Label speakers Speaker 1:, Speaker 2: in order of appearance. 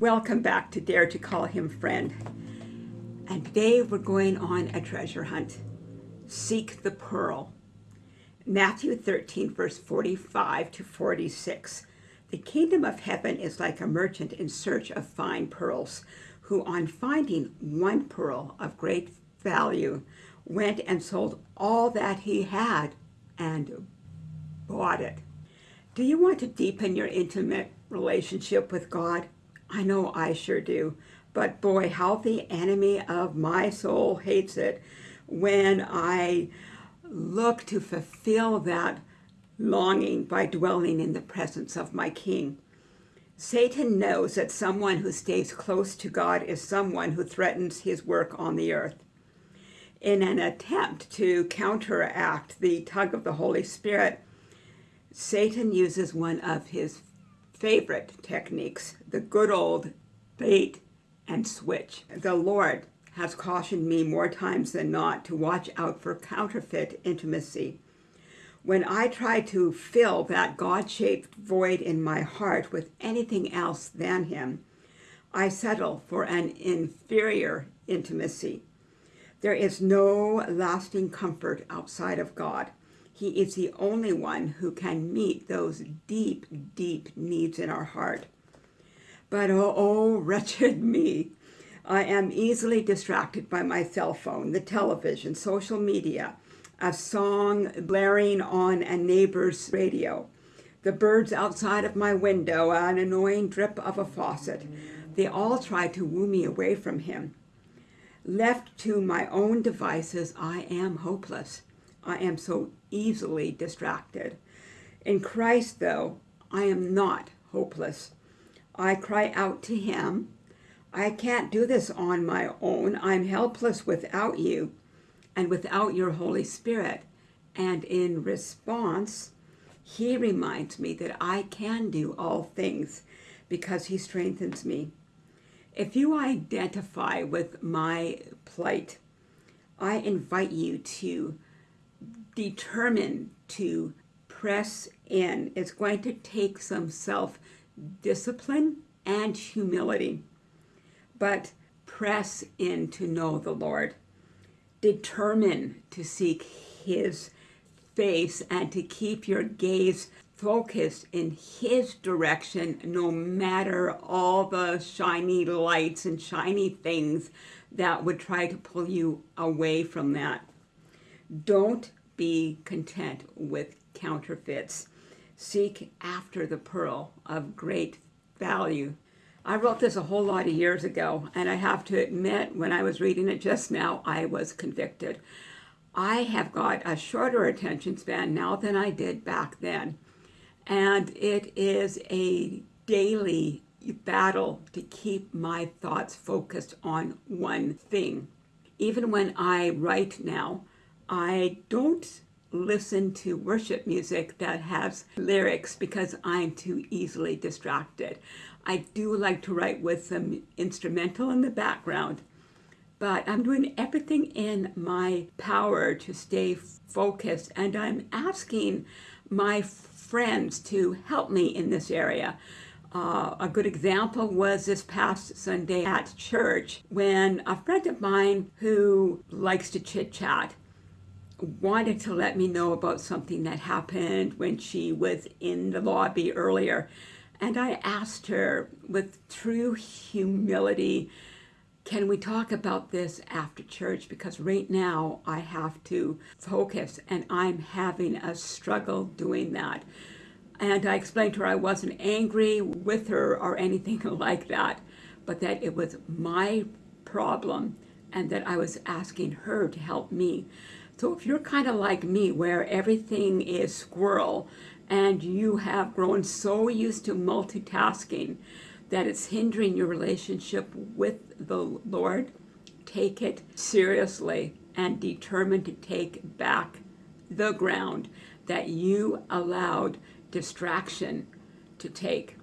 Speaker 1: Welcome back to Dare to Call Him Friend. And today we're going on a treasure hunt. Seek the pearl. Matthew 13, verse 45 to 46. The kingdom of heaven is like a merchant in search of fine pearls, who on finding one pearl of great value, went and sold all that he had and bought it. Do you want to deepen your intimate relationship with God? I know I sure do. But boy, how the enemy of my soul hates it when I look to fulfill that longing by dwelling in the presence of my King. Satan knows that someone who stays close to God is someone who threatens his work on the earth. In an attempt to counteract the tug of the Holy Spirit, Satan uses one of his favorite techniques, the good old bait and switch. The Lord has cautioned me more times than not to watch out for counterfeit intimacy. When I try to fill that God-shaped void in my heart with anything else than him, I settle for an inferior intimacy. There is no lasting comfort outside of God. He is the only one who can meet those deep, deep needs in our heart. But oh, oh, wretched me. I am easily distracted by my cell phone, the television, social media, a song blaring on a neighbor's radio, the birds outside of my window, an annoying drip of a faucet. They all try to woo me away from him. Left to my own devices, I am hopeless. I am so easily distracted. In Christ, though, I am not hopeless. I cry out to him. I can't do this on my own. I'm helpless without you and without your Holy Spirit. And in response, he reminds me that I can do all things because he strengthens me. If you identify with my plight, I invite you to determine to press in. It's going to take some self-discipline and humility, but press in to know the Lord. Determine to seek his face and to keep your gaze focused in his direction no matter all the shiny lights and shiny things that would try to pull you away from that. Don't be content with counterfeits. Seek after the pearl of great value. I wrote this a whole lot of years ago, and I have to admit, when I was reading it just now, I was convicted. I have got a shorter attention span now than I did back then. And it is a daily battle to keep my thoughts focused on one thing. Even when I write now, I don't listen to worship music that has lyrics because I'm too easily distracted. I do like to write with some instrumental in the background, but I'm doing everything in my power to stay focused and I'm asking my friends to help me in this area. Uh, a good example was this past Sunday at church when a friend of mine who likes to chit-chat wanted to let me know about something that happened when she was in the lobby earlier. And I asked her with true humility, can we talk about this after church? Because right now I have to focus and I'm having a struggle doing that. And I explained to her I wasn't angry with her or anything like that, but that it was my problem and that I was asking her to help me. So if you're kind of like me, where everything is squirrel, and you have grown so used to multitasking that it's hindering your relationship with the Lord, take it seriously and determine to take back the ground that you allowed distraction to take.